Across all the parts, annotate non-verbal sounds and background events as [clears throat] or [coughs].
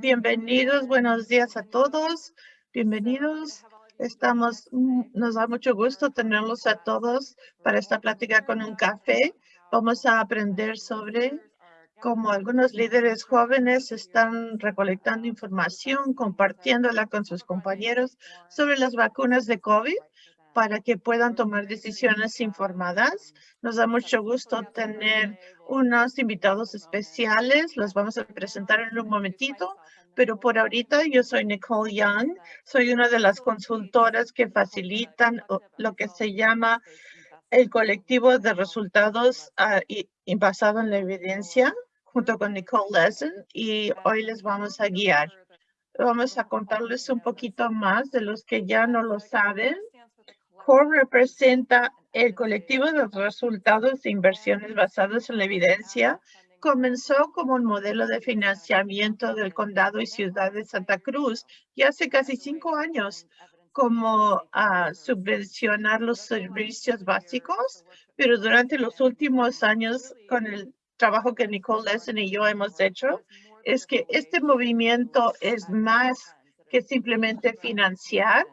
Bienvenidos, buenos días a todos. Bienvenidos. Estamos, mm, nos da mucho gusto tenerlos a todos para esta plática con un café. Vamos a aprender sobre cómo algunos líderes jóvenes están recolectando información, compartiéndola con sus compañeros sobre las vacunas de COVID para que puedan tomar decisiones informadas. Nos da mucho gusto tener unos invitados especiales. Los vamos a presentar en un momentito, pero por ahorita yo soy Nicole Young. Soy una de las consultoras que facilitan lo que se llama el colectivo de resultados uh, y, basado en la evidencia junto con Nicole Lesson y hoy les vamos a guiar. Vamos a contarles un poquito más de los que ya no lo saben CORE representa el colectivo de resultados de inversiones basados en la evidencia. Comenzó como un modelo de financiamiento del condado y ciudad de Santa Cruz y hace casi cinco años como a subvencionar los servicios básicos, pero durante los últimos años con el trabajo que Nicole Lesson y yo hemos hecho, es que este movimiento es más que simplemente financiar,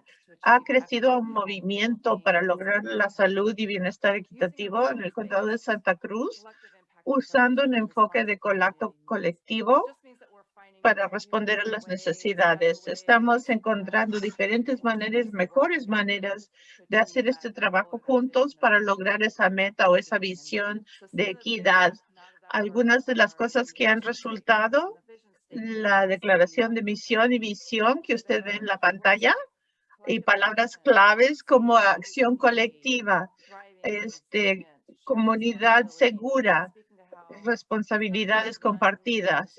ha crecido un movimiento para lograr la salud y bienestar equitativo en el condado de Santa Cruz, usando un enfoque de colacto colectivo para responder a las necesidades. Estamos encontrando diferentes maneras, mejores maneras de hacer este trabajo juntos para lograr esa meta o esa visión de equidad. Algunas de las cosas que han resultado, la declaración de misión y visión que usted ve en la pantalla, y palabras claves como acción colectiva, este, comunidad segura, responsabilidades compartidas.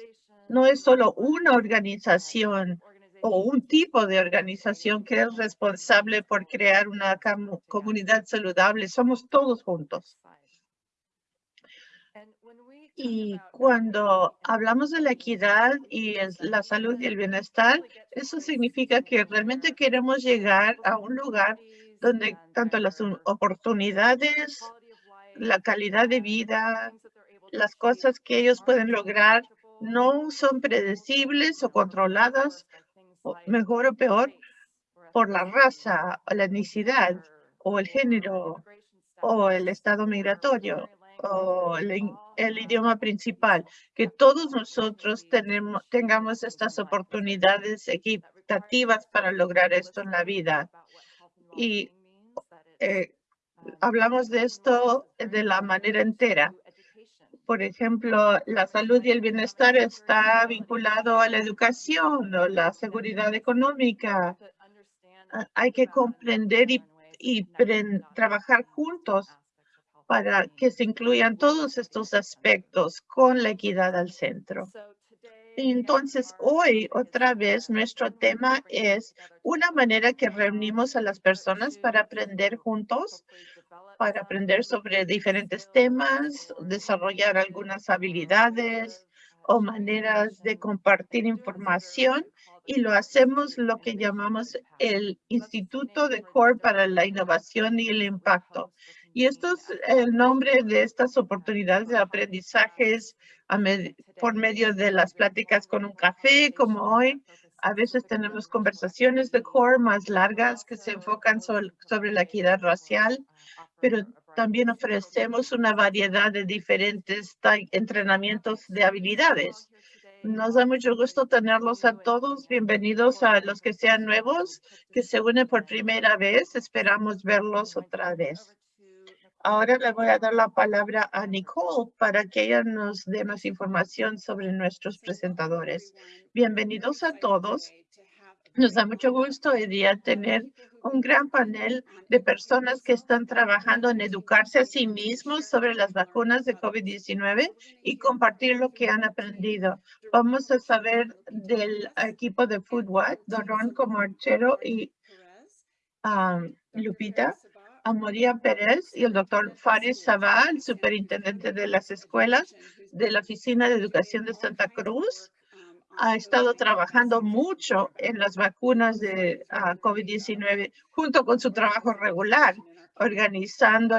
No es solo una organización o un tipo de organización que es responsable por crear una comunidad saludable. Somos todos juntos. Y cuando hablamos de la equidad y la salud y el bienestar, eso significa que realmente queremos llegar a un lugar donde tanto las oportunidades, la calidad de vida, las cosas que ellos pueden lograr no son predecibles o controladas, mejor o peor, por la raza o la etnicidad o el género o el estado migratorio o el, idioma principal, que todos nosotros tenemos, tengamos estas oportunidades equitativas para lograr esto en la vida. Y eh, hablamos de esto de la manera entera. Por ejemplo, la salud y el bienestar está vinculado a la educación o la seguridad económica. Hay que comprender y, y trabajar juntos para que se incluyan todos estos aspectos con la equidad al centro. Entonces, hoy otra vez nuestro tema es una manera que reunimos a las personas para aprender juntos, para aprender sobre diferentes temas, desarrollar algunas habilidades o maneras de compartir información y lo hacemos lo que llamamos el Instituto de CORE para la Innovación y el Impacto. Y esto es el nombre de estas oportunidades de aprendizajes por medio de las pláticas con un café, como hoy. A veces tenemos conversaciones de core más largas que se enfocan sobre la equidad racial, pero también ofrecemos una variedad de diferentes entrenamientos de habilidades. Nos da mucho gusto tenerlos a todos. Bienvenidos a los que sean nuevos, que se unen por primera vez. Esperamos verlos otra vez. Ahora le voy a dar la palabra a Nicole para que ella nos dé más información sobre nuestros presentadores. Bienvenidos a todos. Nos da mucho gusto hoy día tener un gran panel de personas que están trabajando en educarse a sí mismos sobre las vacunas de COVID-19 y compartir lo que han aprendido. Vamos a saber del equipo de FoodWatch, Don Ron Comorchero y um, Lupita a María Pérez y el doctor Faris Sabal, superintendente de las escuelas de la Oficina de Educación de Santa Cruz. Ha estado trabajando mucho en las vacunas de ah, COVID-19 junto con su trabajo regular, organizando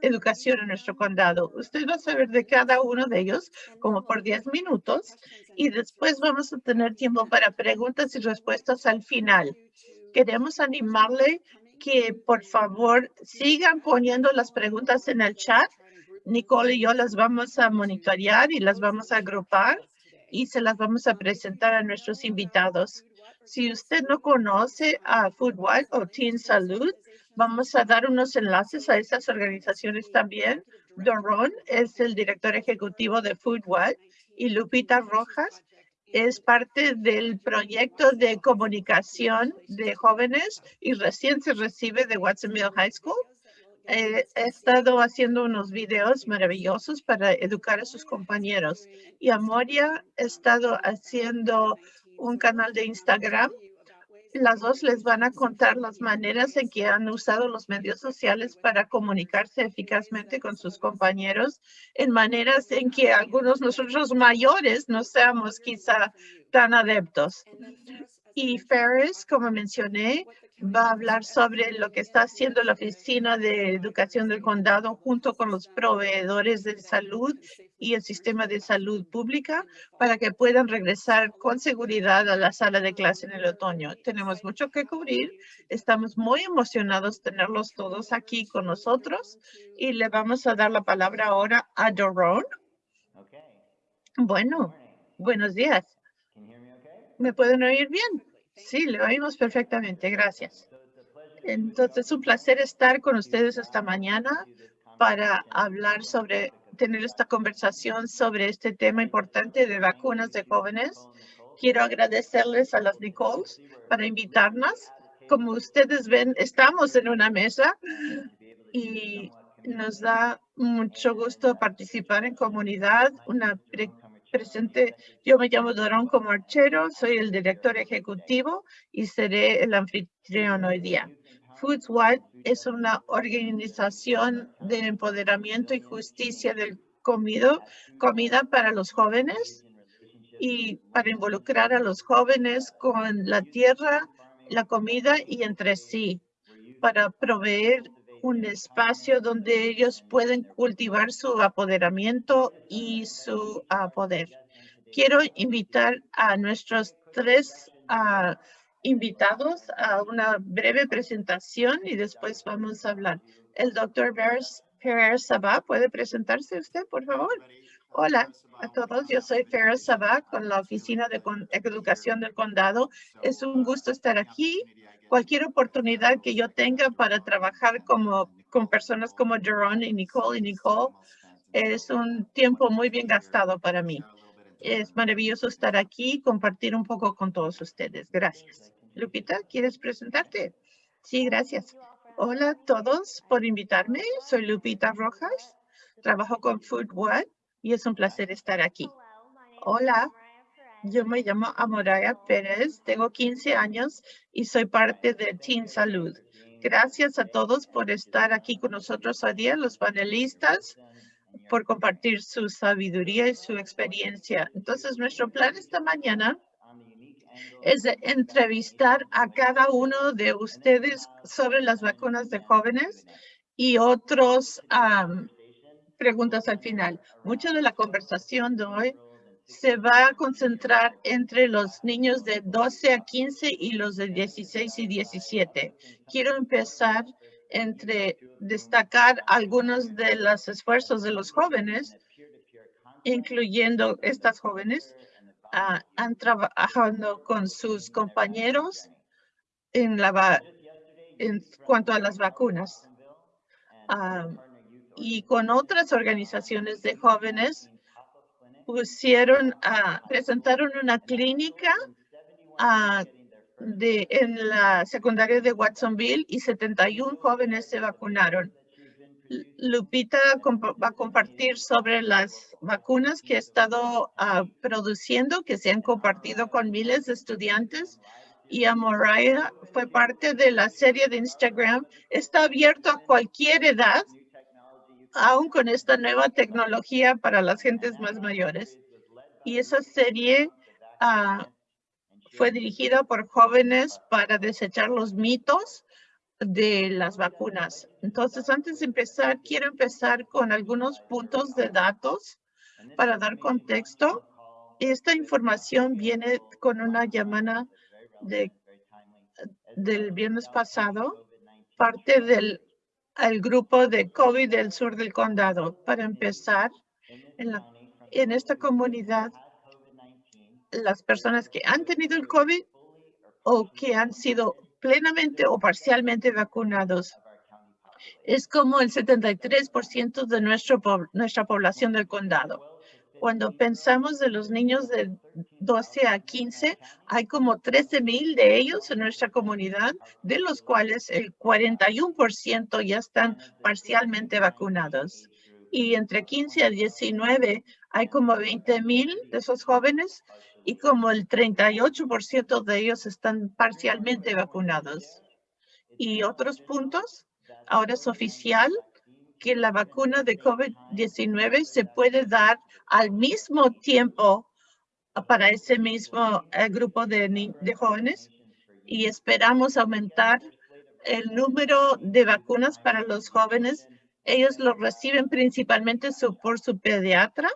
educación en nuestro condado. Usted va a saber de cada uno de ellos como por 10 minutos y después vamos a tener tiempo para preguntas y respuestas al final. Queremos animarle que por favor sigan poniendo las preguntas en el chat. Nicole y yo las vamos a monitorear y las vamos a agrupar y se las vamos a presentar a nuestros invitados. Si usted no conoce a Foodwide o Teen Salud, vamos a dar unos enlaces a esas organizaciones también. Doron es el director ejecutivo de Foodwide y Lupita Rojas es parte del proyecto de comunicación de jóvenes y recién se recibe de Watsonville High School. he estado haciendo unos videos maravillosos para educar a sus compañeros. Y Amoria ha estado haciendo un canal de Instagram. Las dos les van a contar las maneras en que han usado los medios sociales para comunicarse eficazmente con sus compañeros en maneras en que algunos nosotros mayores no seamos quizá tan adeptos. Y Ferris, como mencioné, va a hablar sobre lo que está haciendo la Oficina de Educación del Condado junto con los proveedores de salud y el sistema de salud pública para que puedan regresar con seguridad a la sala de clase en el otoño. Tenemos mucho que cubrir. Estamos muy emocionados tenerlos todos aquí con nosotros y le vamos a dar la palabra ahora a Doron. Bueno, buenos días. ¿Me pueden oír bien? Sí, le oímos perfectamente. Gracias. Entonces, es un placer estar con ustedes esta mañana para hablar sobre, tener esta conversación sobre este tema importante de vacunas de jóvenes. Quiero agradecerles a las Nicoles para invitarnos. Como ustedes ven, estamos en una mesa y nos da mucho gusto participar en comunidad, presente. Yo me llamo Dorón Comarchero, soy el director ejecutivo y seré el anfitrión hoy día. Foodswide es una organización de empoderamiento y justicia del comido, comida para los jóvenes y para involucrar a los jóvenes con la tierra, la comida y entre sí, para proveer un espacio donde ellos pueden cultivar su apoderamiento y su uh, poder. Quiero invitar a nuestros tres uh, invitados a una breve presentación y después vamos a hablar. El doctor Ferrer Sabah, ¿puede presentarse usted, por favor? Hola a todos, yo soy Ferrer Sabah con la Oficina de Educación del Condado. Es un gusto estar aquí cualquier oportunidad que yo tenga para trabajar como, con personas como Jerome y Nicole y Nicole es un tiempo muy bien gastado para mí. Es maravilloso estar aquí y compartir un poco con todos ustedes. Gracias. Lupita, ¿quieres presentarte? Sí, gracias. Hola a todos por invitarme. Soy Lupita Rojas. Trabajo con Food One y es un placer estar aquí. Hola, yo me llamo Amoraya Pérez, tengo 15 años y soy parte de Teen Salud. Gracias a todos por estar aquí con nosotros hoy día, los panelistas, por compartir su sabiduría y su experiencia. Entonces, nuestro plan esta mañana es de entrevistar a cada uno de ustedes sobre las vacunas de jóvenes y otros preguntas al final. Mucha de la conversación de hoy se va a concentrar entre los niños de 12 a 15 y los de 16 y 17. Quiero empezar entre destacar algunos de los esfuerzos de los jóvenes, incluyendo estas jóvenes, uh, han trabajado con sus compañeros en, la, en cuanto a las vacunas uh, y con otras organizaciones de jóvenes pusieron, a presentaron una clínica de, en la secundaria de Watsonville y 71 jóvenes se vacunaron. Lupita va a compartir sobre las vacunas que ha estado produciendo, que se han compartido con miles de estudiantes. Y Amoraya fue parte de la serie de Instagram. Está abierto a cualquier edad aún con esta nueva tecnología para las gentes más mayores. Y esa serie ah, fue dirigida por jóvenes para desechar los mitos de las vacunas. Entonces, antes de empezar, quiero empezar con algunos puntos de datos para dar contexto. Esta información viene con una llamada de, del viernes pasado, parte del el grupo de COVID del sur del condado. Para empezar, en, la, en esta comunidad, las personas que han tenido el COVID o que han sido plenamente o parcialmente vacunados. Es como el 73% de nuestro, nuestra población del condado. Cuando pensamos de los niños de 12 a 15, hay como 13 mil de ellos en nuestra comunidad, de los cuales el 41% ya están parcialmente vacunados. Y entre 15 a 19 hay como 20 mil de esos jóvenes y como el 38% de ellos están parcialmente vacunados. Y otros puntos, ahora es oficial que la vacuna de COVID-19 se puede dar al mismo tiempo para ese mismo eh, grupo de, de jóvenes y esperamos aumentar el número de vacunas para los jóvenes. Ellos lo reciben principalmente por su pediatra.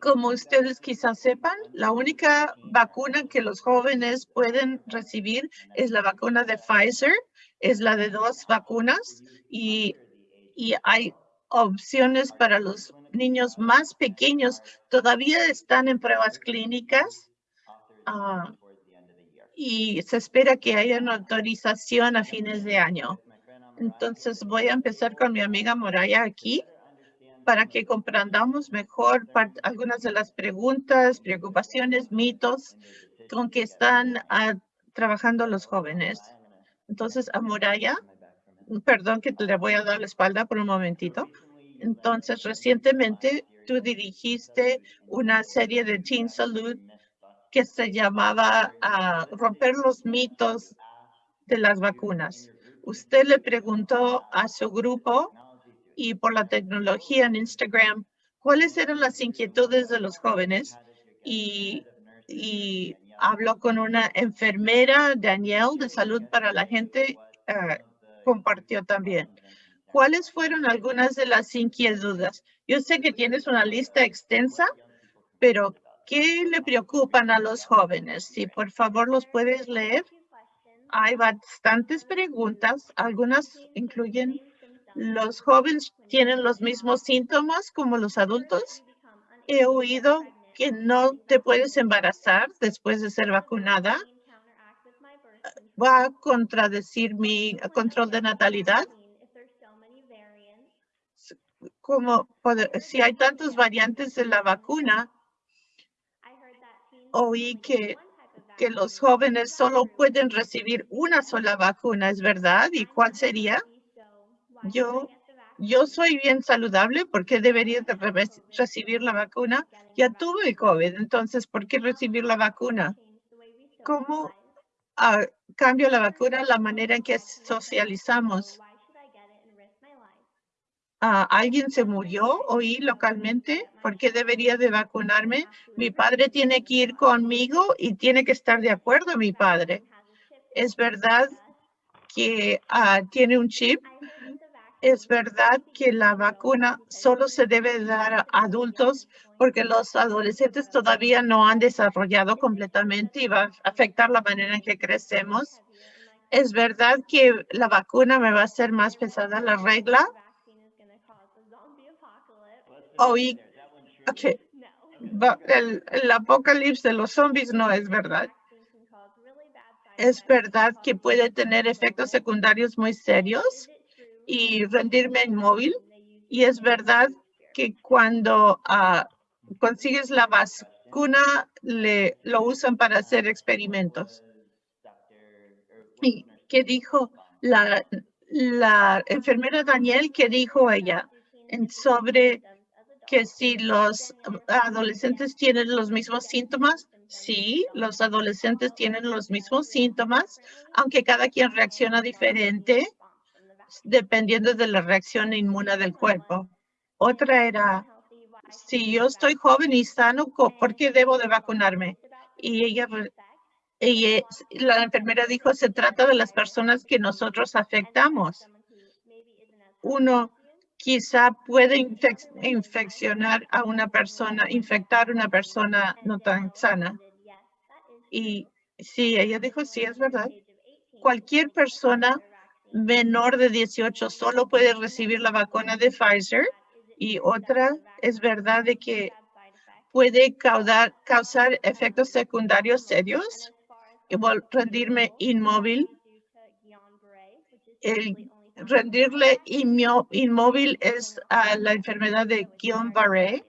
Como ustedes quizás sepan, la única vacuna que los jóvenes pueden recibir es la vacuna de Pfizer es la de dos vacunas y, y hay opciones para los niños más pequeños. Todavía están en pruebas clínicas ah, y se espera que haya una autorización a fines de año. Entonces voy a empezar con mi amiga Moraya aquí para que comprendamos mejor algunas de las preguntas, preocupaciones, mitos con que están ah, trabajando los jóvenes. Entonces, a Moraya, perdón que le voy a dar la espalda por un momentito. Entonces, recientemente tú dirigiste una serie de Teen Salud que se llamaba a Romper los mitos de las vacunas. Usted le preguntó a su grupo y por la tecnología en Instagram, ¿cuáles eran las inquietudes de los jóvenes? Y habló con una enfermera, Danielle, de salud para la gente, eh, compartió también. ¿Cuáles fueron algunas de las inquietudes? Yo sé que tienes una lista extensa, pero ¿qué le preocupan a los jóvenes? Si por favor los puedes leer. Hay bastantes preguntas. Algunas incluyen, ¿los jóvenes tienen los mismos síntomas como los adultos? He oído que no te puedes embarazar después de ser vacunada. ¿Va a contradecir mi control de natalidad? Como si hay tantas variantes de la vacuna, oí que, que los jóvenes solo pueden recibir una sola vacuna, ¿es verdad? ¿Y cuál sería? Yo yo soy bien saludable, ¿por qué debería de recibir la vacuna? Ya tuve COVID, entonces, ¿por qué recibir la vacuna? ¿Cómo uh, cambio la vacuna la manera en que socializamos? Uh, ¿Alguien se murió hoy localmente? ¿Por qué debería de vacunarme? Mi padre tiene que ir conmigo y tiene que estar de acuerdo mi padre. ¿Es verdad que uh, tiene un chip? Es verdad que la vacuna solo se debe dar a adultos porque los adolescentes todavía no han desarrollado completamente y va a afectar la manera en que crecemos. Es verdad que la vacuna me va a hacer más pesada la regla. Oí, okay. el, el apocalipsis de los zombies no es verdad. Es verdad que puede tener efectos secundarios muy serios y rendirme inmóvil. Y es verdad que cuando ah, consigues la vacuna, le, lo usan para hacer experimentos. ¿Y qué dijo la, la enfermera Daniel? ¿Qué dijo ella en sobre que si los adolescentes tienen los mismos síntomas? Sí, los adolescentes tienen los mismos síntomas, aunque cada quien reacciona diferente dependiendo de la reacción inmune del cuerpo. Otra era, si yo estoy joven y sano, ¿por qué debo de vacunarme? Y ella, Y la enfermera dijo, se trata de las personas que nosotros afectamos. Uno quizá puede infeccionar a una persona, infectar a una persona no tan sana. Y sí, ella dijo, sí, es verdad. Cualquier persona menor de 18 solo puede recibir la vacuna de Pfizer. Y otra es verdad de que puede causar, causar efectos secundarios serios rendirme inmóvil. El rendirle inmóvil es la enfermedad de Guillain-Barré.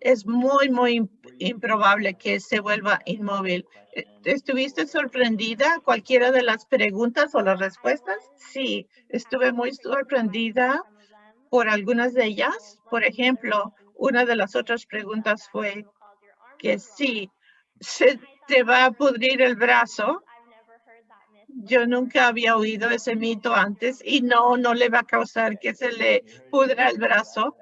Es muy, muy improbable que se vuelva inmóvil. Eh, ¿Estuviste sorprendida cualquiera de las preguntas o las respuestas? Sí, estuve muy sorprendida por algunas de ellas. Por ejemplo, una de las otras preguntas fue que sí, se te va a pudrir el brazo. Yo nunca había oído ese mito antes y no, no le va a causar que se le pudra el brazo.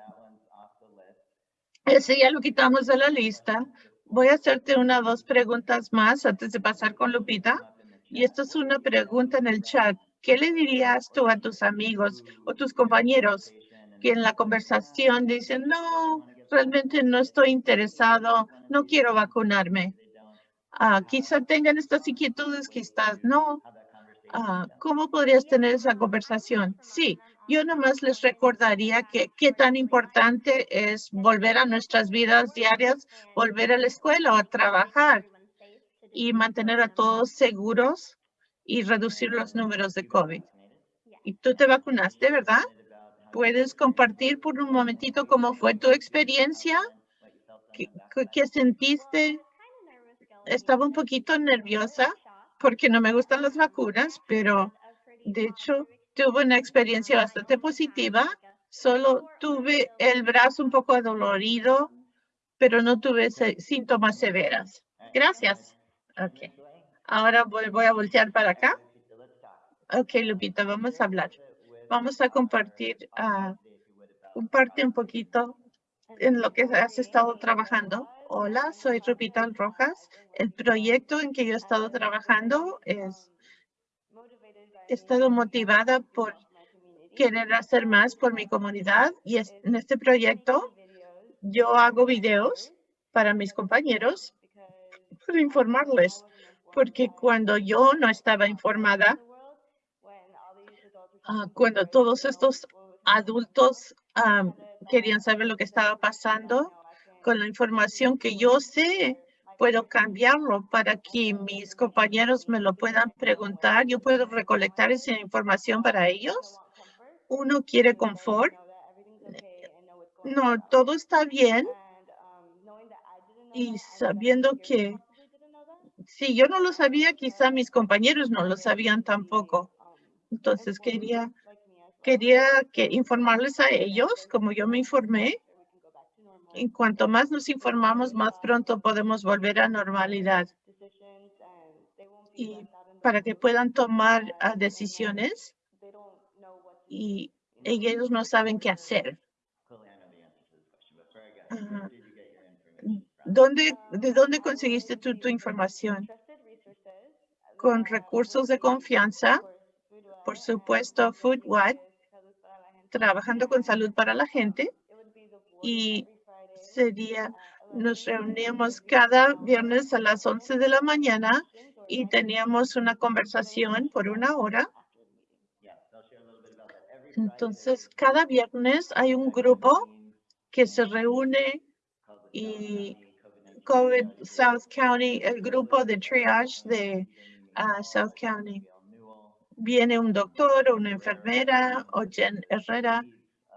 [laughs] Ese ya lo quitamos de la lista. Voy a hacerte una o dos preguntas más antes de pasar con Lupita. Y esto es una pregunta en el chat. ¿Qué le dirías tú a tus amigos o tus compañeros que en la conversación dicen, no, realmente no estoy interesado, no quiero vacunarme? Ah, quizá tengan estas inquietudes, quizás no. Ah, ¿Cómo podrías tener esa conversación? Sí, yo nomás les recordaría que qué tan importante es volver a nuestras vidas diarias, volver a la escuela o a trabajar y mantener a todos seguros y reducir los números de COVID. Y tú te vacunaste, ¿verdad? ¿Puedes compartir por un momentito cómo fue tu experiencia? ¿Qué, qué sentiste? estaba un poquito nerviosa porque no me gustan las vacunas, pero de hecho tuve una experiencia bastante positiva. Solo tuve el brazo un poco adolorido, pero no tuve síntomas severas. Gracias. Ok. Ahora voy, a voltear para acá. Ok, Lupita, vamos a hablar. Vamos a compartir, uh, comparte un poquito en lo que has estado trabajando. Hola, soy Rupita Rojas. El proyecto en que yo he estado trabajando es, he estado motivada por querer hacer más por mi comunidad y en este proyecto yo hago videos para mis compañeros para informarles, porque cuando yo no estaba informada, ah, cuando todos estos adultos querían saber lo que estaba pasando, con la información que yo sé, puedo cambiarlo para que mis compañeros me lo puedan preguntar. Yo puedo recolectar esa información para ellos. Uno quiere confort. No, todo está bien. Y sabiendo que si yo no lo sabía, quizá mis compañeros no lo sabían tampoco. Entonces quería, quería que informarles a ellos, como yo me informé, en cuanto más nos informamos, más pronto podemos volver a normalidad. Y para que puedan tomar ah, decisiones y ellos no saben qué hacer. ¿Dónde, ¿De dónde conseguiste tu, tu información? Con recursos de confianza, por supuesto, FoodWatt, trabajando con salud para la gente y sería, nos reuníamos cada viernes a las 11 de la mañana y teníamos una conversación por una hora. Entonces, cada viernes hay un grupo que se reúne y COVID South County, el grupo de triage de ah, South County. Viene un doctor una enfermera o Jen Herrera.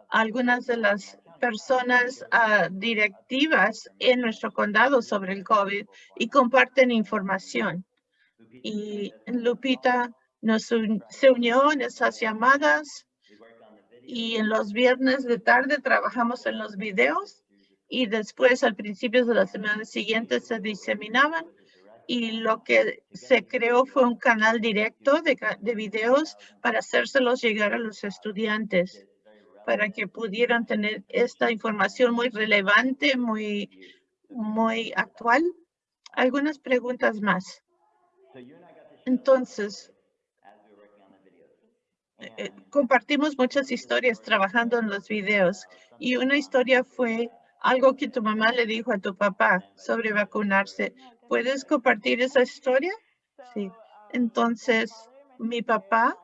Algunas de las personas uh, directivas en nuestro condado sobre el COVID y comparten información. Y Lupita nos se unió en esas llamadas y en los viernes de tarde trabajamos en los videos y después al principio de la semana siguiente se diseminaban y lo que se creó fue un canal directo de, de videos para hacérselos llegar a los estudiantes para que pudieran tener esta información muy relevante, muy, muy actual. Algunas preguntas más. Entonces, eh, compartimos muchas historias trabajando en los videos y una historia fue algo que tu mamá le dijo a tu papá sobre vacunarse. ¿Puedes compartir esa historia? Sí. Entonces, mi papá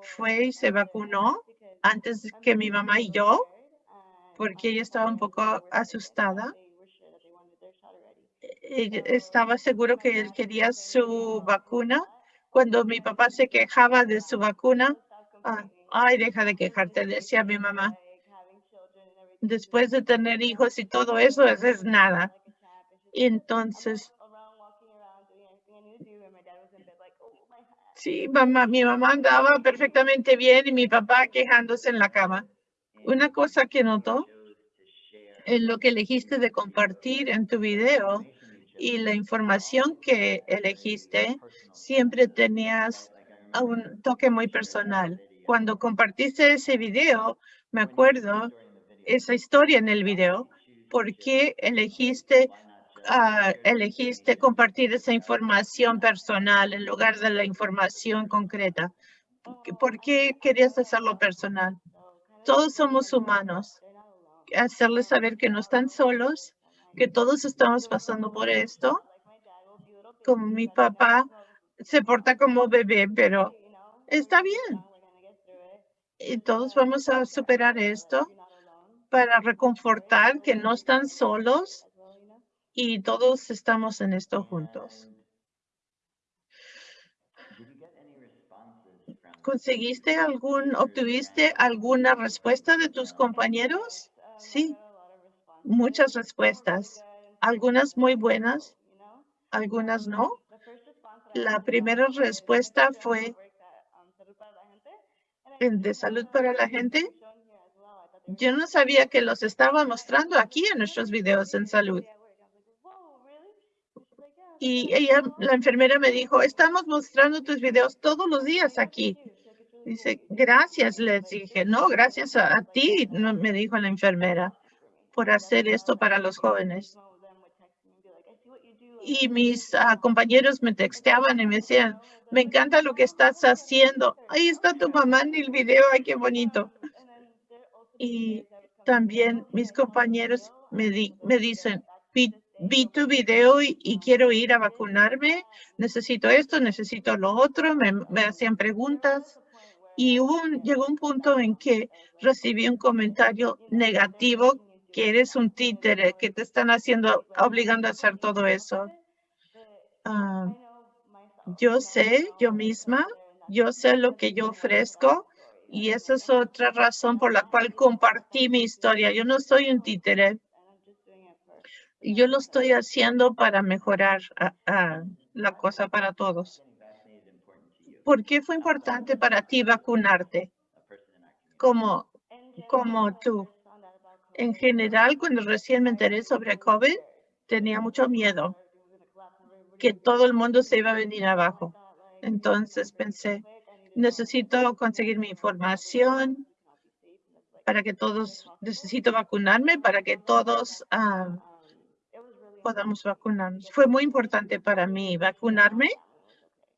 fue y se vacunó antes que mi mamá y yo, porque ella estaba un poco asustada. Ella estaba seguro que él quería su vacuna. Cuando mi papá se quejaba de su vacuna, ah, ay, deja de quejarte, decía mi mamá. Después de tener hijos y todo eso, eso es nada. Y entonces, Sí, mamá, mi mamá andaba perfectamente bien y mi papá quejándose en la cama. Una cosa que notó en lo que elegiste de compartir en tu video y la información que elegiste, siempre tenías un toque muy personal. Cuando compartiste ese video, me acuerdo esa historia en el video, ¿por qué elegiste Ah, elegiste compartir esa información personal en lugar de la información concreta? ¿Por qué querías hacerlo personal? Todos somos humanos. Hacerles saber que no están solos, que todos estamos pasando por esto. Como mi papá se porta como bebé, pero está bien. Y todos vamos a superar esto para reconfortar que no están solos y todos estamos en esto juntos. ¿Conseguiste algún, obtuviste alguna respuesta de tus compañeros? Sí, muchas respuestas. Algunas muy buenas, algunas no. La primera respuesta fue de salud para la gente. Yo no sabía que los estaba mostrando aquí en nuestros videos en salud. Y ella, la enfermera me dijo, estamos mostrando tus videos todos los días aquí. Dice, gracias, les dije. No, gracias a, ti, me dijo la enfermera, por hacer esto para los jóvenes. Y mis ah, compañeros me texteaban y me decían, me encanta lo que estás haciendo. Ahí está tu mamá en el video, ay, qué bonito. Y también mis compañeros me, di, me dicen, vi tu video y, quiero ir a vacunarme, necesito esto, necesito lo otro, me, hacían preguntas y llegó un punto en que recibí un comentario negativo que eres un títere, que te están haciendo, obligando a hacer todo eso. Ah, yo sé, yo misma, yo sé lo que yo ofrezco y esa es otra razón por la cual compartí mi historia. Yo no soy un títere yo lo estoy haciendo para mejorar la cosa para todos. ¿Por qué fue importante para ti vacunarte? Como, como tú. En general, cuando recién me enteré sobre COVID, tenía mucho miedo que todo el mundo se iba a venir abajo. Entonces pensé, necesito conseguir mi información para que todos, necesito vacunarme para que todos ah, podamos vacunarnos. Fue muy importante para mí vacunarme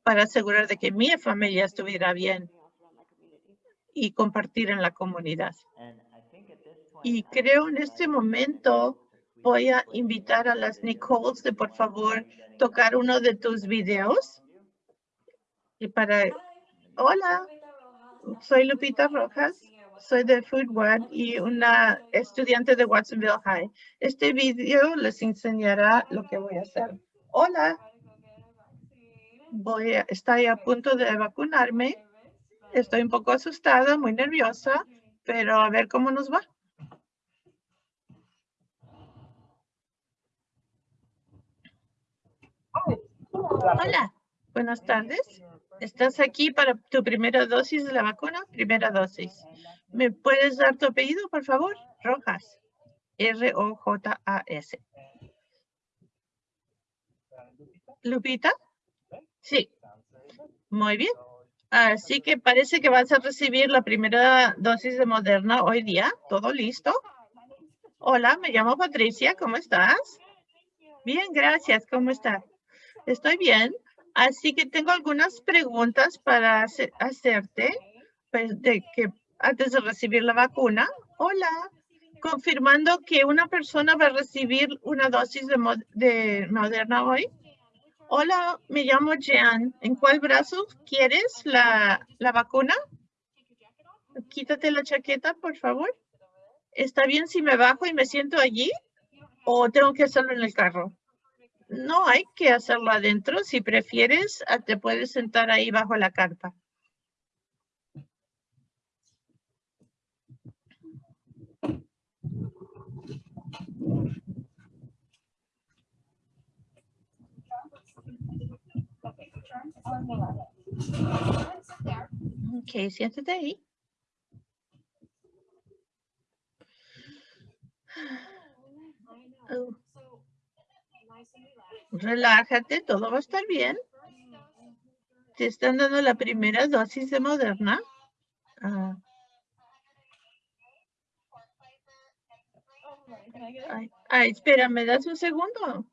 para asegurar de que mi familia estuviera bien y compartir en la comunidad. Y creo en este momento voy a invitar a las Nicoles de por favor tocar uno de tus videos. Y para, hola, soy Lupita Rojas soy de Food One y una estudiante de Watsonville High. Este video les enseñará lo que voy a hacer. Hola, voy a, estoy a punto de vacunarme. Estoy un poco asustada, muy nerviosa, pero a ver cómo nos va. Hola, buenas tardes. ¿Estás aquí para tu primera dosis de la vacuna? Primera dosis. ¿Me puedes dar tu apellido, por favor? Rojas. R-O-J-A-S. ¿Lupita? Sí. Muy bien. Así que parece que vas a recibir la primera dosis de Moderna hoy día. ¿Todo listo? Hola, me llamo Patricia. ¿Cómo estás? Bien, gracias. ¿Cómo estás? Estoy bien. Así que tengo algunas preguntas para hacerte pues, de que antes de recibir la vacuna. Hola, confirmando que una persona va a recibir una dosis de, de Moderna hoy. Hola, me llamo Jean. ¿En cuál brazo quieres la, la vacuna? Quítate la chaqueta, por favor. ¿Está bien si me bajo y me siento allí? ¿O tengo que hacerlo en el carro? No hay que hacerlo adentro. Si prefieres, ah, te puedes sentar ahí bajo la carpa. Ok, siéntate ahí. Relájate, todo va a estar bien. Te están dando la primera dosis de Moderna. Ah. Ay, espera, ¿me das un segundo?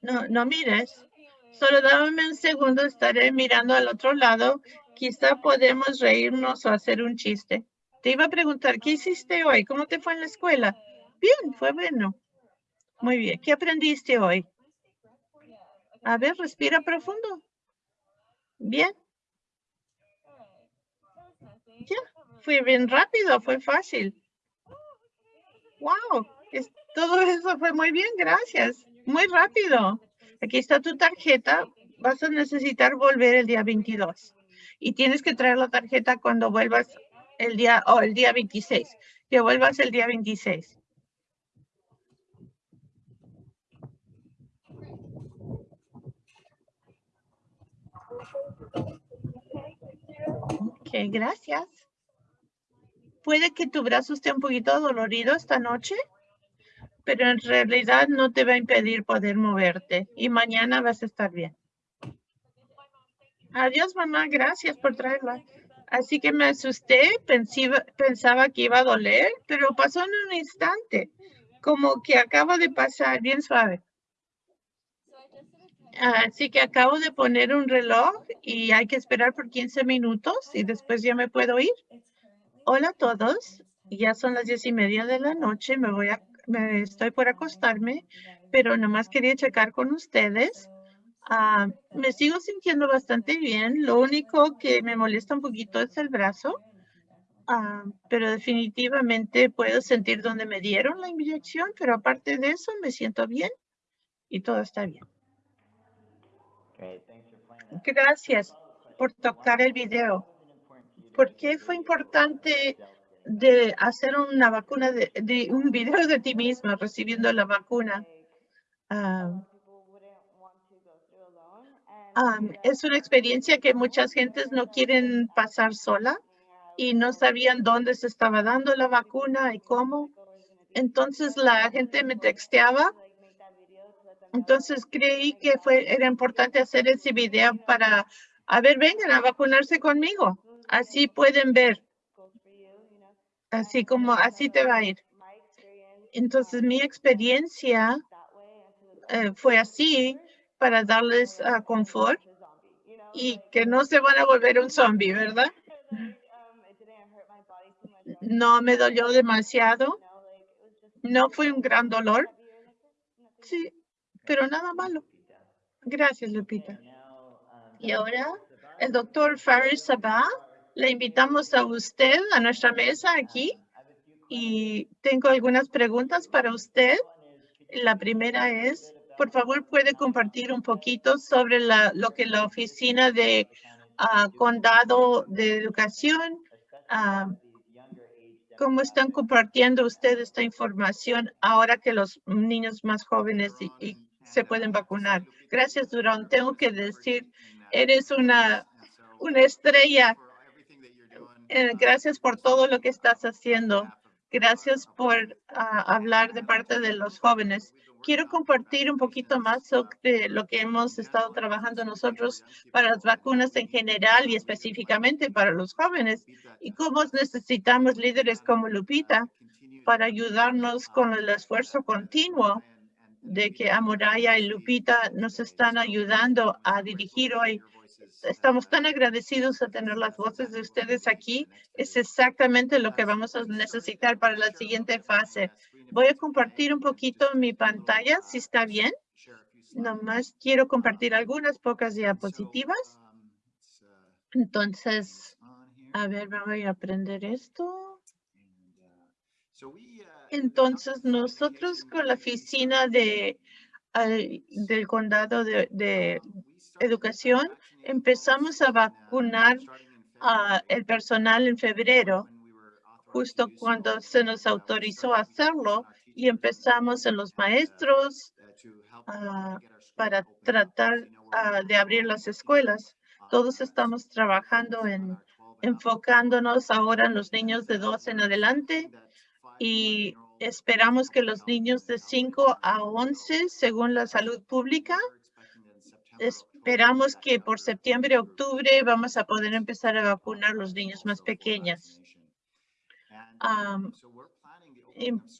No, no mires. Solo dame un segundo, estaré mirando al otro lado. Quizá podemos reírnos o hacer un chiste. Te iba a preguntar, ¿qué hiciste hoy? ¿Cómo te fue en la escuela? Bien, fue bueno. Muy bien. ¿Qué aprendiste hoy? A ver, respira profundo. Bien. Ya, fue bien rápido, fue fácil. Wow, todo eso fue muy bien, gracias. Muy rápido. Aquí está tu tarjeta. Vas a necesitar volver el día 22. Y tienes que traer la tarjeta cuando vuelvas el día, o el día 26. Que vuelvas el día 26. Ok, gracias. Puede que tu brazo esté un poquito dolorido esta noche pero en realidad no te va a impedir poder moverte y mañana vas a estar bien. Adiós, mamá. Gracias por traerla. Así que me asusté, pensaba que iba a doler, pero pasó en un instante, como que acaba de pasar bien suave. Así que acabo de poner un reloj y hay que esperar por 15 minutos y después ya me puedo ir. Hola a todos. Ya son las diez y media de la noche. Me voy a estoy por acostarme, pero nomás quería checar con ustedes. Ah, me sigo sintiendo bastante bien. Lo único que me molesta un poquito es el brazo, ah, pero definitivamente puedo sentir donde me dieron la inyección, pero aparte de eso me siento bien y todo está bien. Gracias por tocar el video. ¿Por qué fue importante de hacer una vacuna, de, un video de ti misma recibiendo la vacuna. Ah, es una experiencia que muchas gentes no quieren pasar sola y no sabían dónde se estaba dando la vacuna y cómo. Entonces la gente me texteaba. Entonces creí que fue, era importante hacer ese video para, a ver, vengan a vacunarse conmigo. Así pueden ver así como así te va a ir. Entonces mi experiencia eh, fue así para darles uh, confort y que no se van a volver un zombie, ¿verdad? No me dolió demasiado. No fue un gran dolor. Sí, pero nada malo. Gracias, Lupita. Y ahora el doctor Faris Sabah le invitamos a usted a nuestra mesa aquí y tengo algunas preguntas para usted. La primera es, por favor, puede compartir un poquito sobre la, lo que la oficina de ah, condado de educación, uh, cómo están compartiendo ustedes esta información ahora que los niños más jóvenes y, se pueden vacunar. Gracias, Durán. Tengo que decir, eres una, una estrella eh, gracias por todo lo que estás haciendo. Gracias por ah, hablar de parte de los jóvenes. Quiero compartir un poquito más sobre lo que hemos estado trabajando nosotros para las vacunas en general y específicamente para los jóvenes y cómo necesitamos líderes como Lupita para ayudarnos con el esfuerzo continuo de que Amoraya y Lupita nos están ayudando a dirigir hoy. Estamos tan agradecidos a tener las voces de ustedes aquí. Es exactamente lo que vamos a necesitar para la siguiente fase. Voy a compartir un poquito mi pantalla, si está bien. Nomás quiero compartir algunas pocas diapositivas. Entonces, a ver, voy a aprender esto. Entonces, nosotros con la oficina de, del condado de, educación empezamos a vacunar a el personal en febrero, justo cuando se nos autorizó a hacerlo y empezamos en los maestros ah, para tratar ah, de abrir las escuelas. Todos estamos trabajando en enfocándonos ahora en los niños de dos en adelante y esperamos que los niños de 5 a 11, según la salud pública, esperamos que por septiembre, octubre vamos a poder empezar a vacunar los niños más pequeños.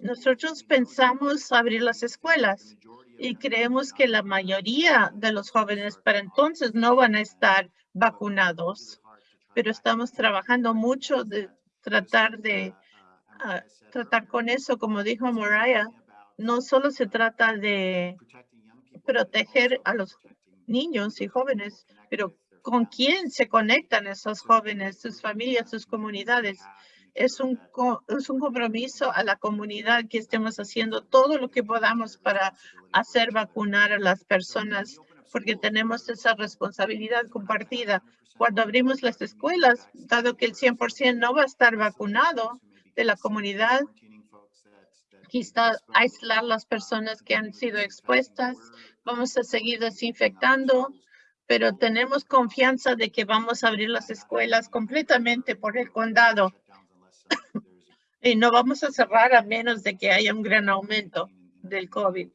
nosotros pensamos abrir las escuelas y creemos que la mayoría de los jóvenes para entonces no van a estar vacunados, pero estamos trabajando mucho de tratar de tratar con eso, como dijo Mariah, no solo se trata de proteger a los niños y jóvenes, pero con quién se conectan esos jóvenes, sus familias, sus comunidades. Es un, es un compromiso a la comunidad que estemos haciendo todo lo que podamos para hacer vacunar a las personas, porque tenemos esa responsabilidad compartida. Cuando abrimos las escuelas, dado que el 100% no va a estar vacunado, de la comunidad. Quizá aislar las personas que han sido expuestas. Vamos a seguir desinfectando, pero tenemos confianza de que vamos a abrir las escuelas completamente por el condado. [coughs] y no vamos a cerrar a menos de que haya un gran aumento del COVID.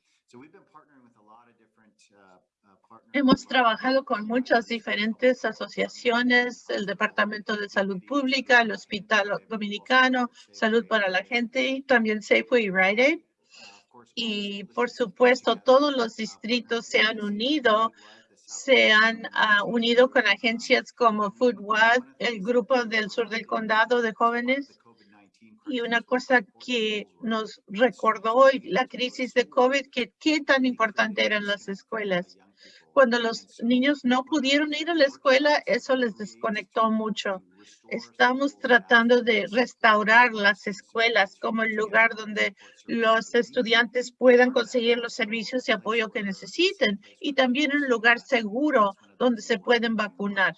Hemos trabajado con muchas diferentes asociaciones, el Departamento de Salud Pública, el Hospital Dominicano, Salud para la Gente y también Safeway y Rite Aid. Y por supuesto, todos los distritos se han unido, se han uh, unido con agencias como FoodWatt, el grupo del sur del condado de jóvenes. Y una cosa que nos recordó la crisis de COVID, que qué tan importante eran las escuelas cuando los niños no pudieron ir a la escuela, eso les desconectó mucho. Estamos tratando de restaurar las escuelas como el lugar donde los estudiantes puedan conseguir los servicios y apoyo que necesiten y también un lugar seguro donde se pueden vacunar.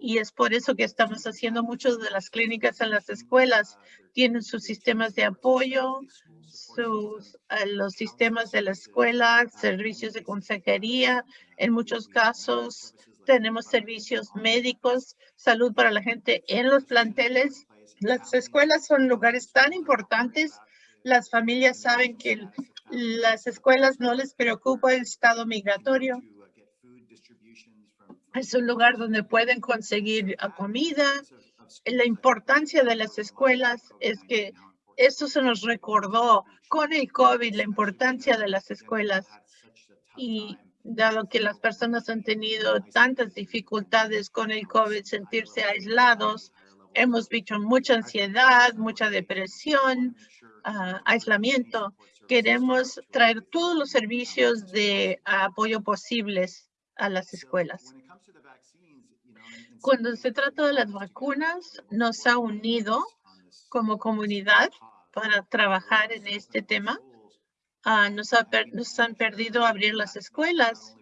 Y es por eso que estamos haciendo muchas de las clínicas en las escuelas. Tienen sus sistemas de apoyo, sus, eh, los sistemas de la escuela, servicios de consejería. En muchos casos tenemos servicios médicos, salud para la gente en los planteles. Las escuelas son lugares tan importantes. Las familias saben que las escuelas no les preocupa el estado migratorio. Es un lugar donde pueden conseguir comida. La importancia de las escuelas es que esto se nos recordó con el COVID, la importancia de las escuelas. Y dado que las personas han tenido tantas dificultades con el COVID, sentirse aislados, hemos visto mucha ansiedad, mucha depresión, ah, aislamiento. Queremos traer todos los servicios de apoyo posibles a las escuelas. Cuando se trata de las vacunas, nos ha unido como comunidad para trabajar en este tema. Ah, nos, nos han perdido abrir las escuelas.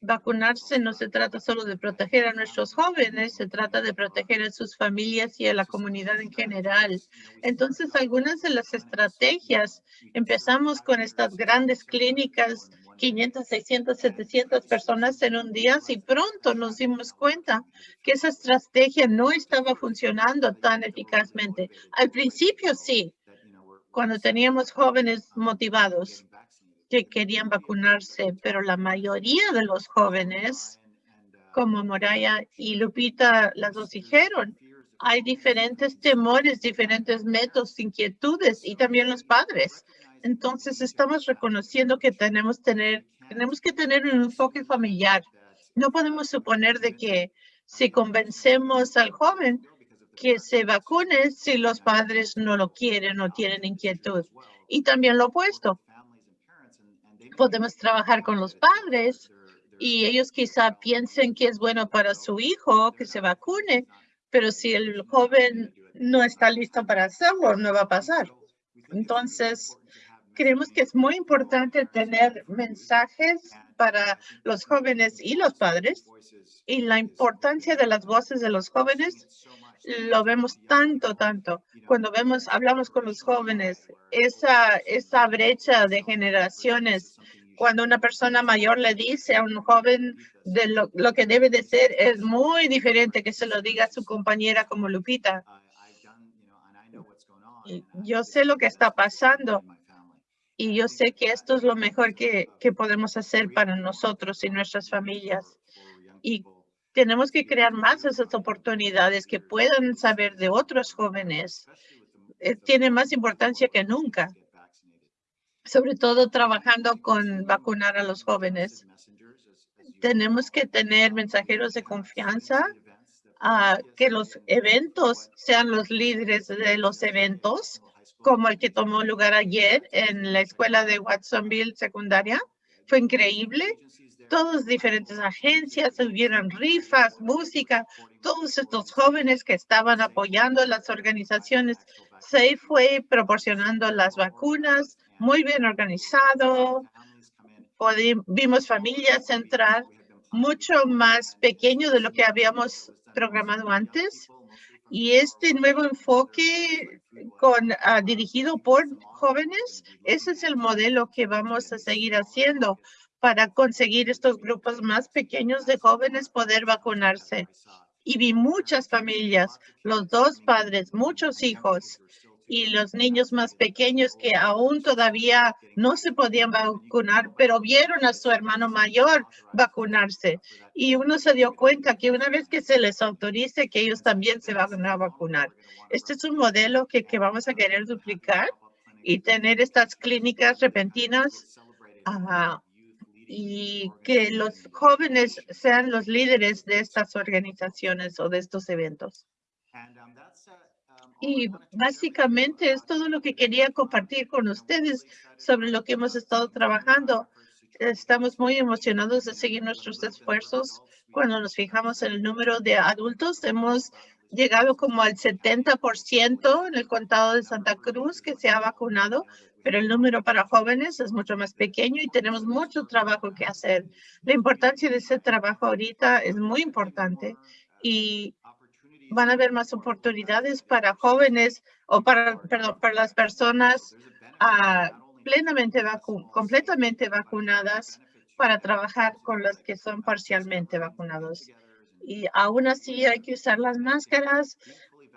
Vacunarse no se trata solo de proteger a nuestros jóvenes, se trata de proteger a sus familias y a la comunidad en general. Entonces, algunas de las estrategias, empezamos con estas grandes clínicas 500, 600, 700 personas en un día, y pronto nos dimos cuenta que esa estrategia no estaba funcionando tan eficazmente. Al principio sí, cuando teníamos jóvenes motivados que querían vacunarse, pero la mayoría de los jóvenes, como Moraya y Lupita las dos dijeron, hay diferentes temores, diferentes métodos, inquietudes y también los padres Entonces estamos reconociendo que tenemos, que tener un enfoque familiar. No podemos suponer de que si convencemos al joven que se vacune si los padres no lo quieren o tienen inquietud. Y también lo opuesto. Podemos trabajar con los padres y ellos quizá piensen que es bueno para su hijo que se vacune, pero si el joven no está listo para hacerlo, no va a pasar. Entonces, creemos que es muy importante tener mensajes para los jóvenes y los padres y la importancia de las voces de los jóvenes lo vemos tanto, tanto. Cuando vemos, hablamos con los jóvenes, esa, esa brecha de generaciones cuando una persona mayor le dice a un joven de lo, lo, que debe de ser es muy diferente que se lo diga a su compañera como Lupita. Yo sé lo que está pasando y yo sé que esto es lo mejor que, que podemos hacer para nosotros y nuestras familias. Y tenemos que crear más esas oportunidades que puedan saber de otros jóvenes. Eh, tiene más importancia que nunca sobre todo trabajando con vacunar a los jóvenes. Tenemos que tener mensajeros de confianza, a que los eventos sean los líderes de los eventos, como el que tomó lugar ayer en la escuela de Watsonville secundaria. Fue increíble. Todas diferentes agencias, hubieron rifas, música, todos estos jóvenes que estaban apoyando las organizaciones. Se fue proporcionando las vacunas, muy bien organizado. vimos familias entrar mucho más pequeño de lo que habíamos programado antes. Y este nuevo enfoque con, uh, dirigido por jóvenes, ese es el modelo que vamos a seguir haciendo para conseguir estos grupos más pequeños de jóvenes poder vacunarse. Y vi muchas familias, los dos padres, muchos hijos y los niños más pequeños que aún todavía no se podían vacunar, pero vieron a su hermano mayor vacunarse. Y uno se dio cuenta que una vez que se les autorice, que ellos también se van a vacunar. Este es un modelo que, que vamos a querer duplicar y tener estas clínicas repentinas y que los jóvenes sean los líderes de estas organizaciones o de estos eventos. Y básicamente es todo lo que quería compartir con ustedes sobre lo que hemos estado trabajando. Estamos muy emocionados de seguir nuestros esfuerzos. Cuando nos fijamos en el número de adultos, hemos llegado como al 70% en el condado de Santa Cruz que se ha vacunado, pero el número para jóvenes es mucho más pequeño y tenemos mucho trabajo que hacer. La importancia de ese trabajo ahorita es muy importante y van a haber más oportunidades para jóvenes o para, perdón, para las personas uh, plenamente vacu completamente vacunadas para trabajar con los que son parcialmente vacunados. Y aún así hay que usar las máscaras,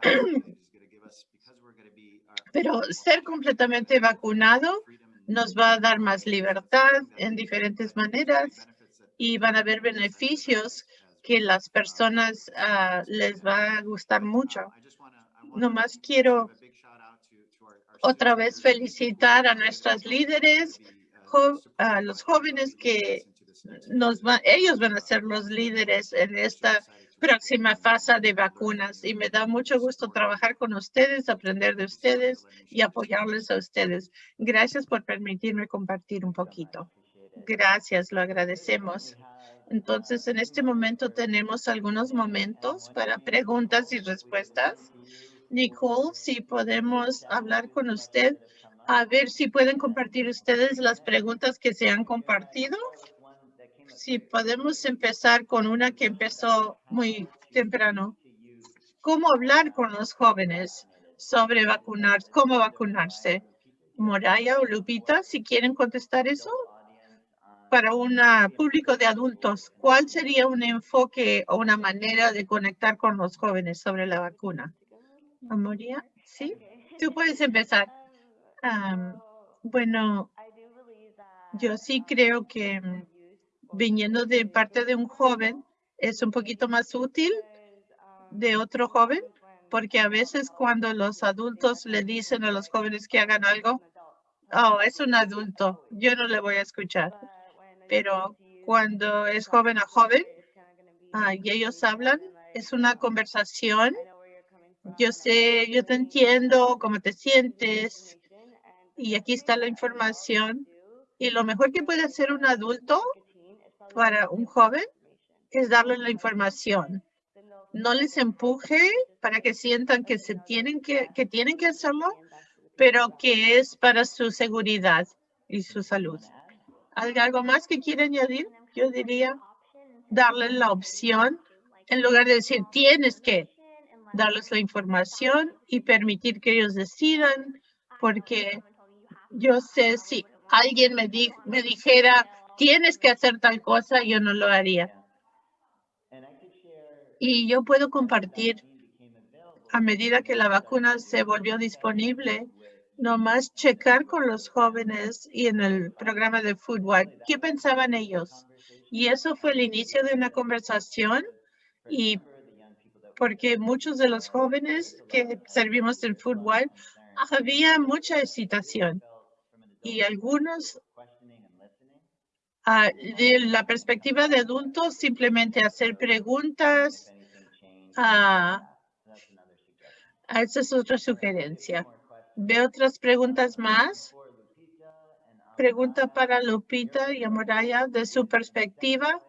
[clears throat] pero ser completamente vacunado nos va a dar más libertad en diferentes maneras y van a haber beneficios que las personas uh, les va a gustar mucho. Nomás quiero otra vez felicitar a nuestras líderes, a los jóvenes que nos va, ellos van a ser los líderes en esta próxima fase de vacunas y me da mucho gusto trabajar con ustedes, aprender de ustedes y apoyarles a ustedes. Gracias por permitirme compartir un poquito. Gracias, lo agradecemos. Entonces, en este momento tenemos algunos momentos para preguntas y respuestas. Nicole, si podemos hablar con usted, a ver si pueden compartir ustedes las preguntas que se han compartido. Si podemos empezar con una que empezó muy temprano. ¿Cómo hablar con los jóvenes sobre vacunar, cómo vacunarse? Moraya o Lupita, si quieren contestar eso para un público de adultos, ¿cuál sería un enfoque o una manera de conectar con los jóvenes sobre la vacuna? Amoria, ¿sí? Tú puedes empezar. bueno, yo sí creo que mm, viniendo de parte de un joven es un poquito más útil de otro joven, porque a veces cuando los adultos le dicen a los jóvenes que hagan algo, oh, es un adulto, yo no le voy a escuchar. Pero cuando es joven a joven ah, y ellos hablan, es una conversación. Yo sé, yo te entiendo, cómo te sientes. Y aquí está la información. Y lo mejor que puede hacer un adulto para un joven es darle la información. No les empuje para que sientan que se tienen que, que tienen que hacerlo, pero que es para su seguridad y su salud. ¿Algo más que quiere añadir? Yo diría darle la opción en lugar de decir tienes que darles la información y permitir que ellos decidan, porque yo sé si alguien me, me dijera tienes que hacer tal cosa, yo no lo haría. Y yo puedo compartir a medida que la vacuna se volvió disponible, nomás checar con los jóvenes y en el programa de Foodwatch, ¿qué pensaban ellos? Y eso fue el inicio de una conversación y porque muchos de los jóvenes que servimos en Foodwatch había mucha excitación y algunos ah, de la perspectiva de adultos simplemente hacer preguntas. Uh, esa es otra sugerencia. ¿Ve otras preguntas más? Pregunta para Lupita y Amoraya. De su perspectiva,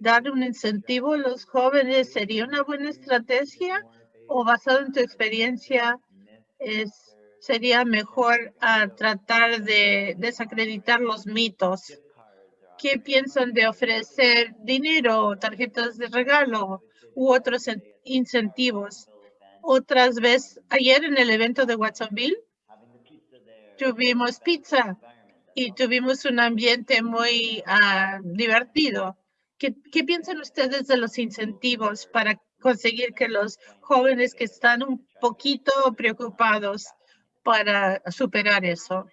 dar un incentivo a los jóvenes sería una buena estrategia o basado en tu experiencia es, sería mejor ah, tratar de desacreditar los mitos? ¿Qué piensan de ofrecer dinero, tarjetas de regalo u otros incentivos? Otras veces, ayer en el evento de Watsonville, tuvimos pizza y tuvimos un ambiente muy ah, divertido. ¿Qué, ¿Qué piensan ustedes de los incentivos para conseguir que los jóvenes que están un poquito preocupados para superar eso?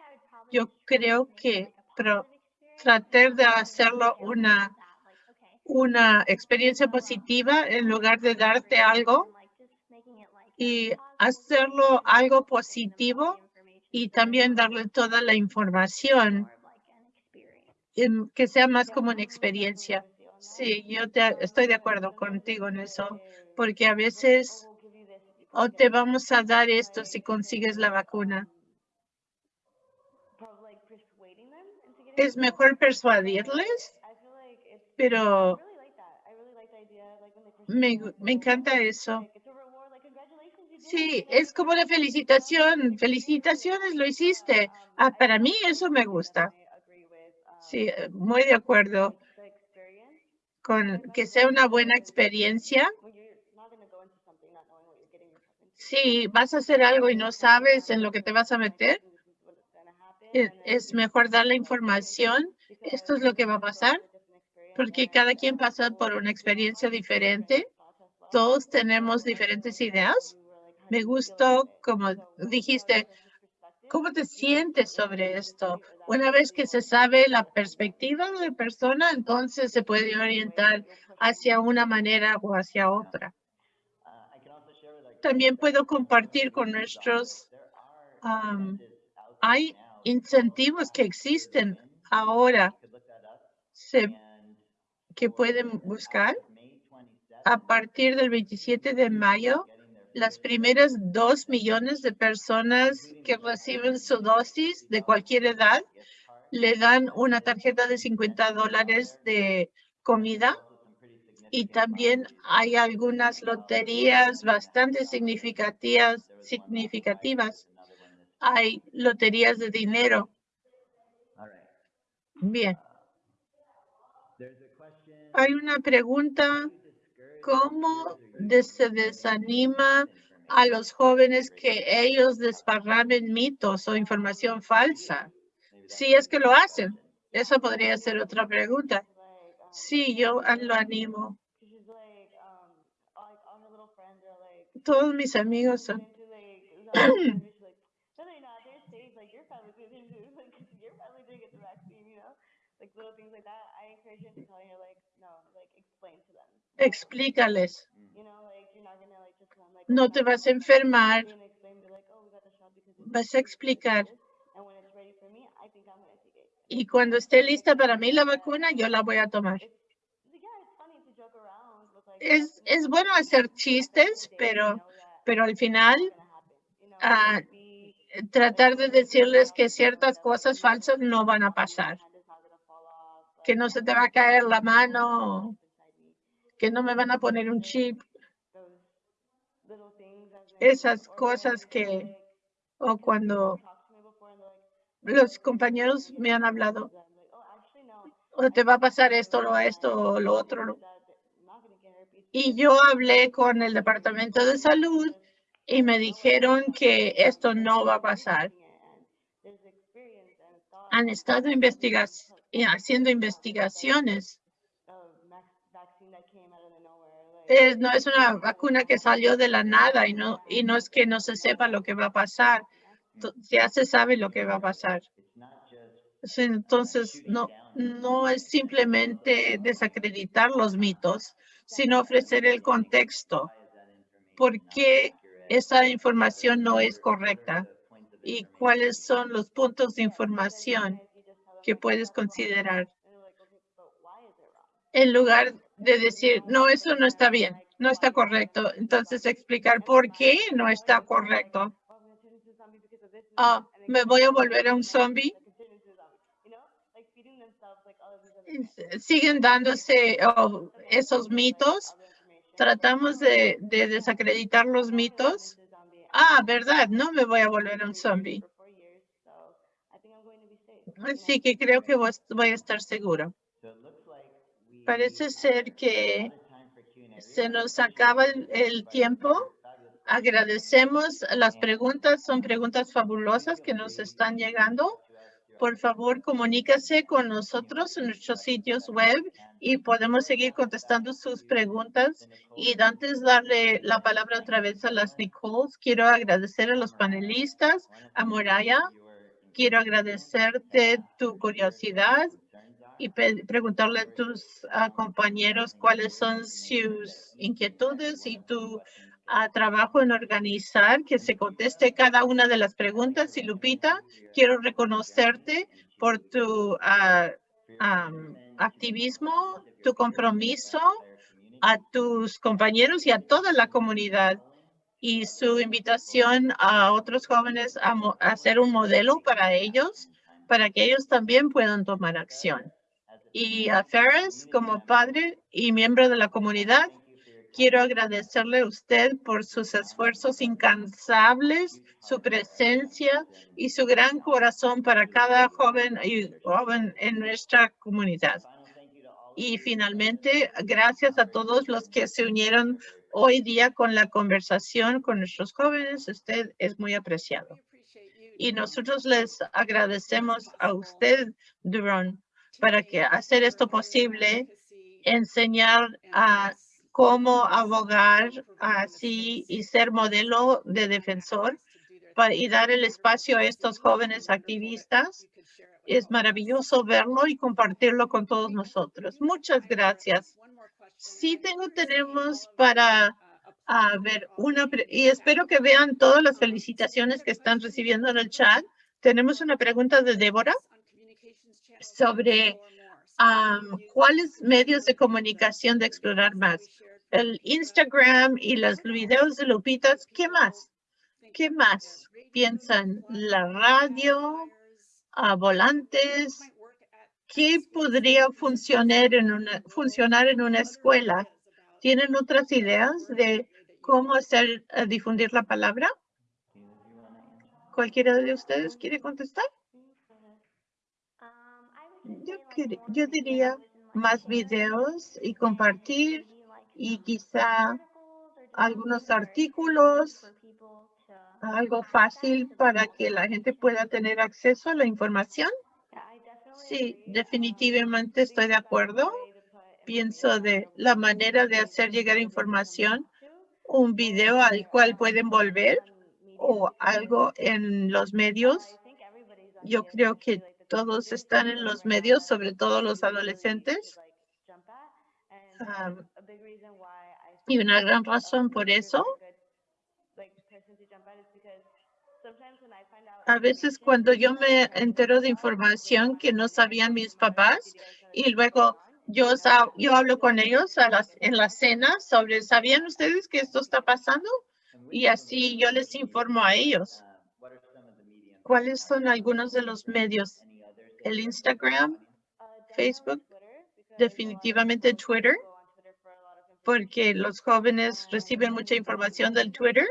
Yo creo que pero tratar de hacerlo una, una experiencia positiva en lugar de darte algo y hacerlo algo positivo y también darle toda la información que sea más como una experiencia. Sí, yo estoy de acuerdo contigo en eso, porque a veces o te vamos a dar esto si consigues la vacuna. Es mejor persuadirles, pero me, me encanta eso. Sí, es como la felicitación. Felicitaciones, lo hiciste. Ah, para mí eso me gusta. Sí, muy de acuerdo con que sea una buena experiencia. Si vas a hacer algo y no sabes en lo que te vas a meter, e, es mejor dar la información. Esto es lo que va a pasar, porque cada quien pasa por una experiencia diferente. Todos tenemos diferentes ideas me gustó, como dijiste, ¿cómo te sientes sobre esto? Una vez que se sabe la perspectiva de la persona, entonces se puede orientar hacia una manera o hacia otra. También puedo compartir con nuestros, hay incentivos que existen ahora que pueden buscar a partir del 27 de mayo las primeras dos millones de personas que reciben su dosis de cualquier edad le dan una tarjeta de 50 dólares de comida y también hay algunas loterías bastante significativas. significativas. Hay loterías de dinero. Bien. Hay una pregunta cómo se desanima a los jóvenes que ellos desparramen mitos o información falsa. Si es que lo hacen. Esa podría ser otra pregunta. Sí, yo lo animo. Todos mis amigos son... [clears throat] [laughs] explícales. No te vas a enfermar. Vas a explicar. Y cuando esté lista para mí la vacuna, yo la voy a tomar. Es, es bueno hacer chistes, pero, pero al final ah, tratar de decirles que ciertas cosas falsas no van a pasar. Que no se te va a caer la mano, que no me van a poner un chip. Esas cosas que, o cuando los compañeros me han hablado, o te va a pasar esto, o esto, o lo otro. Y yo hablé con el Departamento de Salud y me dijeron que esto no va a pasar. Han estado haciendo investigaciones. No es una vacuna que salió de la nada y no, y no es que no se sepa lo que va a pasar. Ya se sabe lo que va a pasar. Entonces, no, no es simplemente desacreditar los mitos, sino ofrecer el contexto. ¿Por qué esa información no es correcta y cuáles son los puntos de información que puedes considerar. En lugar de decir, no, eso no está bien, no está correcto. Entonces explicar por qué no está correcto. Ah, me voy a volver a un zombie. Siguen dándose oh, esos mitos tratamos de, desacreditar los mitos. Ah, verdad, no me voy a volver un zombie. Así que creo que voy a estar seguro. Parece ser que se nos acaba el tiempo. Agradecemos las preguntas, son preguntas fabulosas que nos están llegando por favor comuníquese con nosotros en nuestros sitios web y podemos seguir contestando sus preguntas. Y antes de darle la palabra otra vez a las Nicoles, quiero agradecer a los panelistas, a Moraya. Quiero agradecerte tu curiosidad y preguntarle a tus ah, compañeros cuáles son sus inquietudes y tu a trabajo en organizar que se conteste cada una de las preguntas. Y Lupita, quiero reconocerte por tu ah, activismo, tu compromiso a tus compañeros y a toda la comunidad y su invitación a otros jóvenes a, a ser un modelo para ellos, para que ellos también puedan tomar acción. Y a Ferris, como padre y miembro de la comunidad, Quiero agradecerle a usted por sus esfuerzos incansables, su presencia y su gran corazón para cada joven y joven en nuestra comunidad. Y finalmente, gracias a todos los que se unieron hoy día con la conversación con nuestros jóvenes. Usted es muy apreciado. Y nosotros les agradecemos a usted, Duron, para que hacer esto posible, enseñar a cómo abogar así y ser modelo de defensor para, y dar el espacio a estos jóvenes activistas. Es maravilloso verlo y compartirlo con todos nosotros. Muchas gracias. Sí tengo, tenemos para ver una, y espero que vean todas las felicitaciones que están recibiendo en el chat. Tenemos una pregunta de Débora sobre cuáles medios de comunicación de explorar más el Instagram y los videos de Lupitas, ¿qué más? ¿Qué más? Piensan la radio, a volantes. ¿Qué podría funcionar en una, funcionar en una escuela? ¿Tienen otras ideas de cómo hacer eh, difundir la palabra? ¿Cualquiera de ustedes quiere contestar? Yo, yo diría más videos y compartir y quizá algunos artículos, algo fácil para que la gente pueda tener acceso a la información. Sí, definitivamente estoy de acuerdo. Pienso de la manera de hacer llegar información, un video al cual pueden volver o algo en los medios. Yo creo que todos están en los medios, sobre todo los adolescentes. Y una gran razón por eso A veces cuando yo me entero de información que no sabían mis papás y luego yo, yo hablo con ellos en la cena sobre, ¿sabían ustedes que esto está pasando? Y así yo les informo a ellos. ¿Cuáles son algunos de los medios? El Instagram, Facebook, definitivamente Twitter, porque los jóvenes reciben mucha información del Twitter.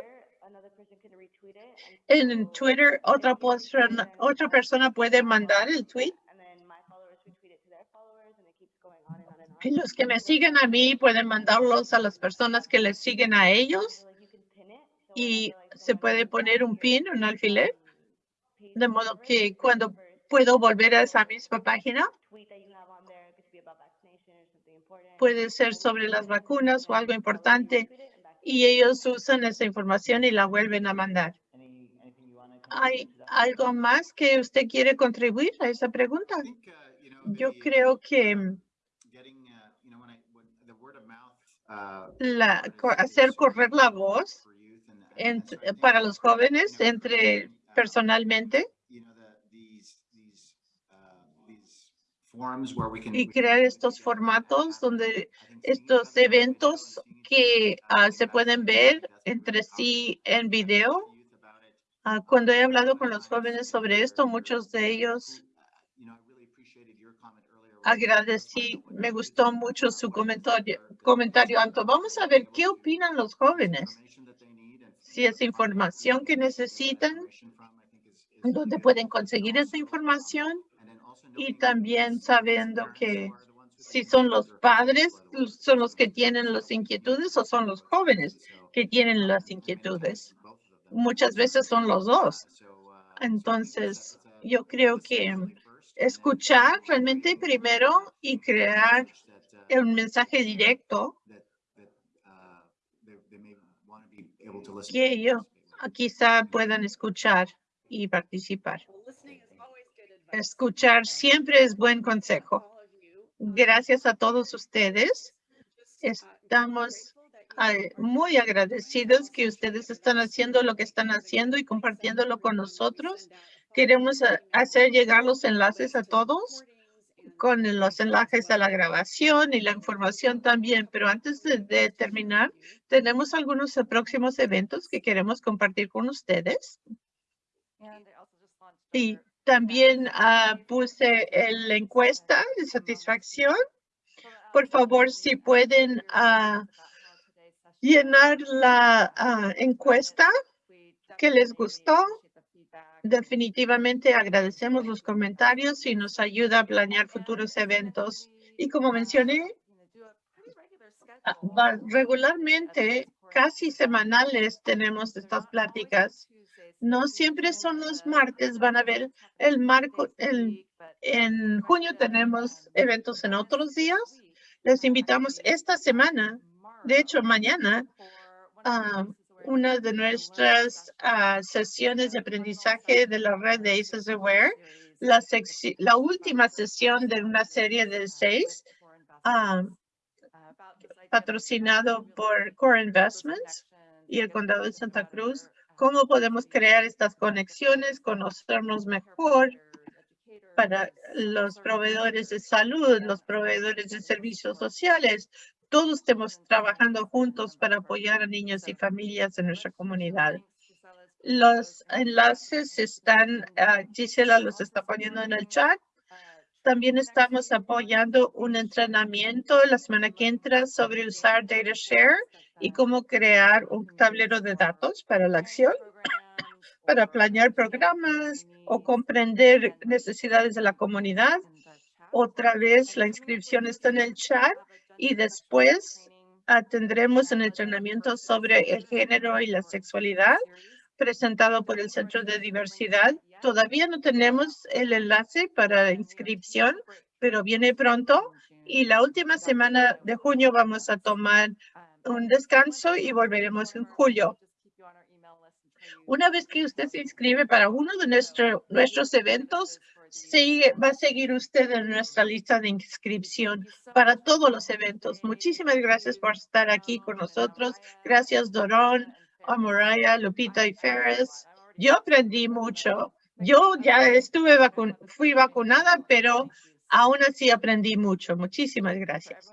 En Twitter, otra persona, otra persona puede mandar el tweet. y los que me siguen a mí pueden mandarlos a las personas que les siguen a ellos. Y se puede poner un pin, un alfiler, de modo que cuando puedo volver a esa misma página, puede ser sobre las vacunas o algo importante y ellos usan esa información y la vuelven a mandar. ¿Hay algo más que usted quiere contribuir a esa pregunta? Yo creo que la, hacer correr la voz ent- para los jóvenes entre personalmente y crear estos formatos donde estos eventos que ah, se pueden ver entre sí en video. Ah, cuando he hablado con los jóvenes sobre esto, muchos de ellos agradecí, me gustó mucho su comentario, comentario Anto. Vamos a ver qué opinan los jóvenes, si es información que necesitan, dónde pueden conseguir esa información y también sabiendo que si son los padres, son los que tienen las inquietudes o son los jóvenes que tienen las inquietudes. Muchas veces son los dos. Entonces, yo creo que escuchar realmente primero y crear un mensaje directo que ellos quizá puedan escuchar y participar. Escuchar siempre es buen consejo. Gracias a todos ustedes. Estamos muy agradecidos que ustedes están haciendo lo que están haciendo y compartiéndolo con nosotros. Queremos hacer llegar los enlaces a todos con los enlaces a la grabación y la información también. Pero antes de, de terminar, tenemos algunos próximos eventos que queremos compartir con ustedes. Y también ah, puse la encuesta de satisfacción. Por favor, si pueden ah, llenar la ah, encuesta que les gustó. Definitivamente agradecemos los comentarios y nos ayuda a planear futuros eventos. Y como mencioné, regularmente, casi semanales, tenemos estas pláticas. No siempre son los martes, van a ver el marco, en junio tenemos eventos en otros días. Les invitamos esta semana, de hecho mañana, a una de nuestras ah, sesiones de aprendizaje de la red de ACES Aware, la, la última sesión de una serie de seis, ah, patrocinado por Core Investments y el Condado de Santa Cruz. ¿Cómo podemos crear estas conexiones, conocernos mejor para los proveedores de salud, los proveedores de servicios sociales? Todos estemos trabajando juntos para apoyar a niños y familias en nuestra comunidad. Los enlaces están, ah, Gisela los está poniendo en el chat. También estamos apoyando un entrenamiento la semana que entra sobre usar DataShare y cómo crear un tablero de datos para la acción, [coughs] para planear programas o comprender necesidades de la comunidad. Otra vez, la inscripción está en el chat y después tendremos un entrenamiento sobre el género y la sexualidad presentado por el Centro de Diversidad. Todavía no tenemos el enlace para inscripción, pero viene pronto. Y la última semana de junio vamos a tomar un descanso y volveremos en julio. Una vez que usted se inscribe para uno de nuestro- nuestros eventos, sigue, va a seguir usted en nuestra lista de inscripción para todos los eventos. Muchísimas gracias por estar aquí con nosotros. Gracias, Dorón, a Moraya, Lupita y Ferris. Yo aprendí mucho. Yo ya estuve vacun fui vacunada, pero aún así aprendí mucho. Muchísimas gracias.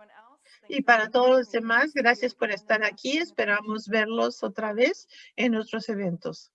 Y para todos los demás, gracias por estar aquí. Esperamos verlos otra vez en nuestros eventos.